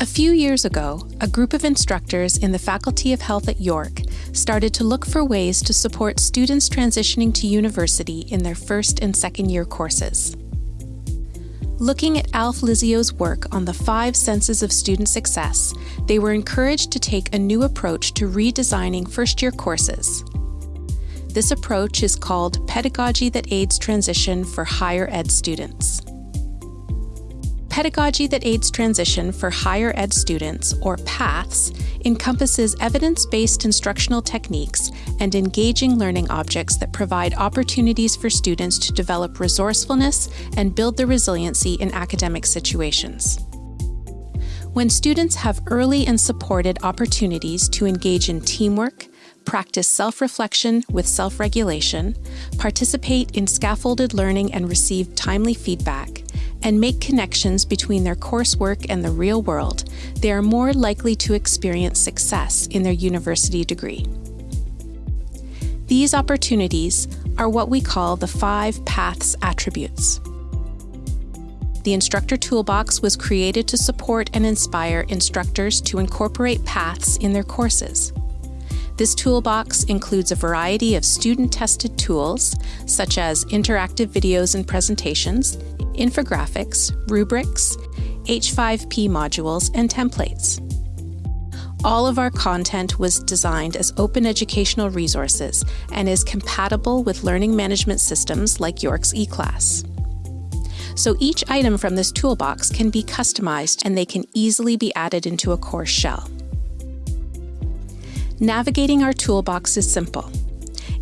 A few years ago, a group of instructors in the Faculty of Health at York started to look for ways to support students transitioning to university in their first and second year courses. Looking at Alf Lizzio's work on the five senses of student success, they were encouraged to take a new approach to redesigning first year courses. This approach is called Pedagogy that Aids Transition for Higher Ed Students. Pedagogy that Aids Transition for Higher Ed Students, or PATHS, encompasses evidence-based instructional techniques and engaging learning objects that provide opportunities for students to develop resourcefulness and build their resiliency in academic situations. When students have early and supported opportunities to engage in teamwork, practice self-reflection with self-regulation, participate in scaffolded learning and receive timely feedback, and make connections between their coursework and the real world, they are more likely to experience success in their university degree. These opportunities are what we call the five paths attributes. The Instructor Toolbox was created to support and inspire instructors to incorporate paths in their courses. This toolbox includes a variety of student-tested tools, such as interactive videos and presentations, infographics, rubrics, H5P modules, and templates. All of our content was designed as open educational resources and is compatible with learning management systems like York's eClass. So each item from this toolbox can be customized and they can easily be added into a course shell. Navigating our toolbox is simple.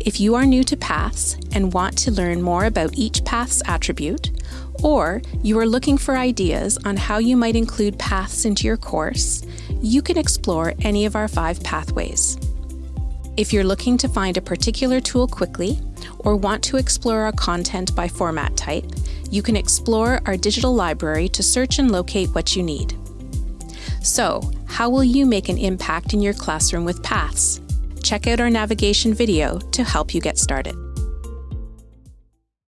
If you are new to paths and want to learn more about each path's attribute, or you are looking for ideas on how you might include paths into your course, you can explore any of our five pathways. If you're looking to find a particular tool quickly, or want to explore our content by format type, you can explore our digital library to search and locate what you need. So, how will you make an impact in your classroom with Paths? Check out our navigation video to help you get started.